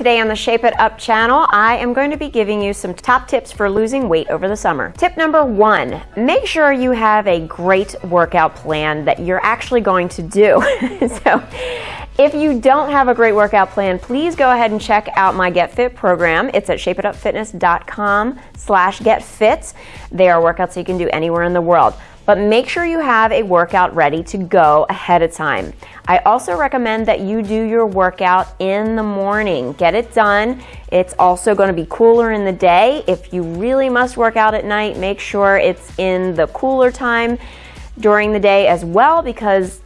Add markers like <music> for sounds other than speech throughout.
Today on the Shape It Up channel, I am going to be giving you some top tips for losing weight over the summer. Tip number one, make sure you have a great workout plan that you're actually going to do. <laughs> so if you don't have a great workout plan, please go ahead and check out my Get Fit program. It's at shapeitupfitness.com slash getfit. They are workouts you can do anywhere in the world but make sure you have a workout ready to go ahead of time. I also recommend that you do your workout in the morning. Get it done. It's also going to be cooler in the day. If you really must work out at night, make sure it's in the cooler time during the day as well because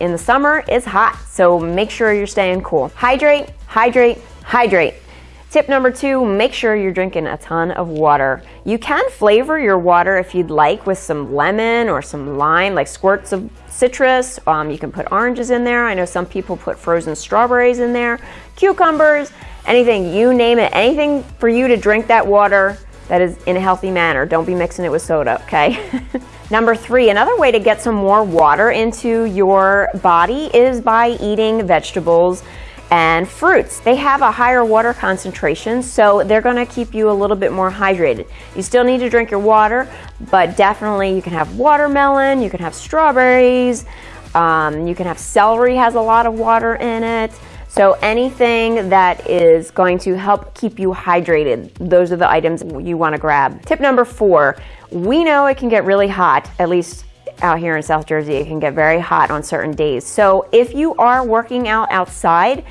in the summer it's hot. So make sure you're staying cool. Hydrate, hydrate, hydrate. Tip number two, make sure you're drinking a ton of water. You can flavor your water if you'd like with some lemon or some lime, like squirts of citrus. Um, you can put oranges in there. I know some people put frozen strawberries in there, cucumbers, anything, you name it, anything for you to drink that water that is in a healthy manner. Don't be mixing it with soda, okay? <laughs> Number three, another way to get some more water into your body is by eating vegetables and fruits. They have a higher water concentration, so they're gonna keep you a little bit more hydrated. You still need to drink your water, but definitely you can have watermelon, you can have strawberries, um, you can have celery has a lot of water in it. So anything that is going to help keep you hydrated, those are the items you wanna grab. Tip number four, we know it can get really hot, at least out here in South Jersey, it can get very hot on certain days. So if you are working out outside,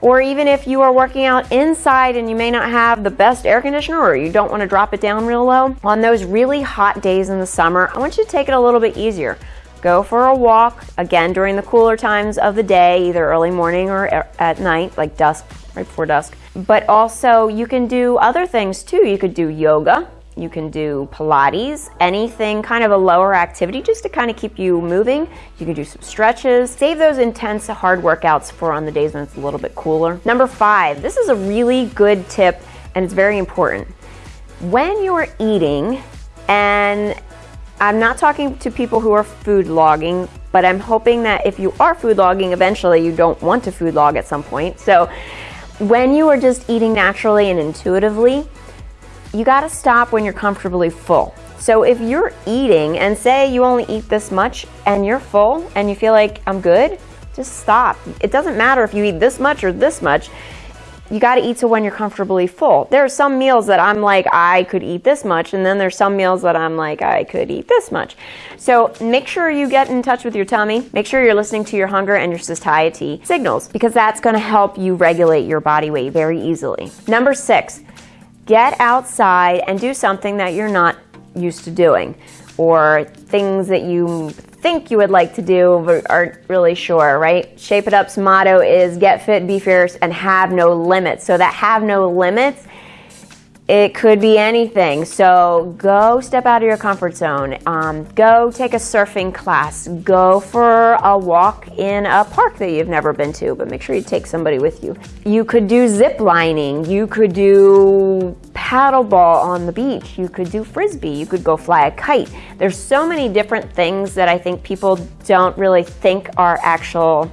or even if you are working out inside and you may not have the best air conditioner or you don't want to drop it down real low, on those really hot days in the summer, I want you to take it a little bit easier. Go for a walk, again, during the cooler times of the day, either early morning or at night, like dusk, right before dusk. But also, you can do other things too. You could do yoga, you can do Pilates, anything kind of a lower activity just to kind of keep you moving. You can do some stretches. Save those intense hard workouts for on the days when it's a little bit cooler. Number five, this is a really good tip and it's very important. When you're eating, and I'm not talking to people who are food logging, but I'm hoping that if you are food logging, eventually you don't want to food log at some point. So when you are just eating naturally and intuitively, you gotta stop when you're comfortably full. So if you're eating and say you only eat this much and you're full and you feel like I'm good, just stop. It doesn't matter if you eat this much or this much. You got to eat to when you're comfortably full. There are some meals that I'm like, I could eat this much, and then there's some meals that I'm like, I could eat this much. So make sure you get in touch with your tummy. Make sure you're listening to your hunger and your satiety signals because that's going to help you regulate your body weight very easily. Number six, get outside and do something that you're not used to doing or things that you think you would like to do but aren't really sure, right? Shape It Up's motto is get fit, be fierce, and have no limits. So that have no limits it could be anything. So go step out of your comfort zone. Um, go take a surfing class. Go for a walk in a park that you've never been to, but make sure you take somebody with you. You could do zip lining. You could do paddleball on the beach. You could do frisbee. You could go fly a kite. There's so many different things that I think people don't really think are actual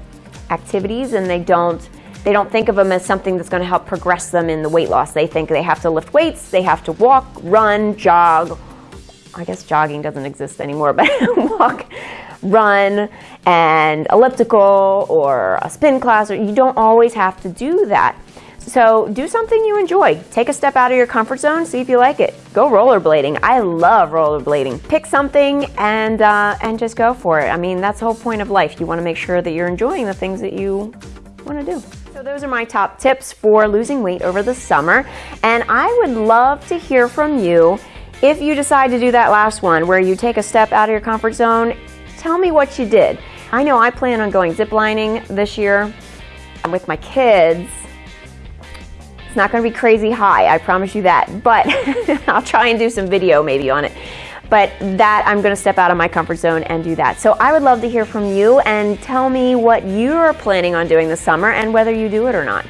activities and they don't they don't think of them as something that's going to help progress them in the weight loss. They think they have to lift weights, they have to walk, run, jog. I guess jogging doesn't exist anymore, <laughs> but walk, run, and elliptical or a spin class. Or you don't always have to do that. So do something you enjoy. Take a step out of your comfort zone, see if you like it. Go rollerblading. I love rollerblading. Pick something and uh, and just go for it. I mean, that's the whole point of life. You want to make sure that you're enjoying the things that you want to do. So those are my top tips for losing weight over the summer. And I would love to hear from you if you decide to do that last one where you take a step out of your comfort zone. Tell me what you did. I know I plan on going ziplining this year with my kids. It's not going to be crazy high, I promise you that, but <laughs> I'll try and do some video maybe on it but that I'm gonna step out of my comfort zone and do that. So I would love to hear from you and tell me what you're planning on doing this summer and whether you do it or not.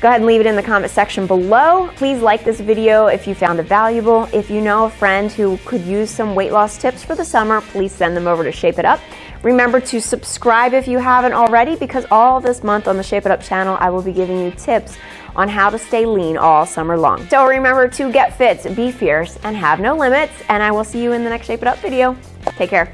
Go ahead and leave it in the comment section below. Please like this video if you found it valuable. If you know a friend who could use some weight loss tips for the summer, please send them over to Shape It Up. Remember to subscribe if you haven't already because all this month on the Shape It Up channel, I will be giving you tips on how to stay lean all summer long. So remember to get fit, be fierce, and have no limits, and I will see you in the next Shape It Up video. Take care.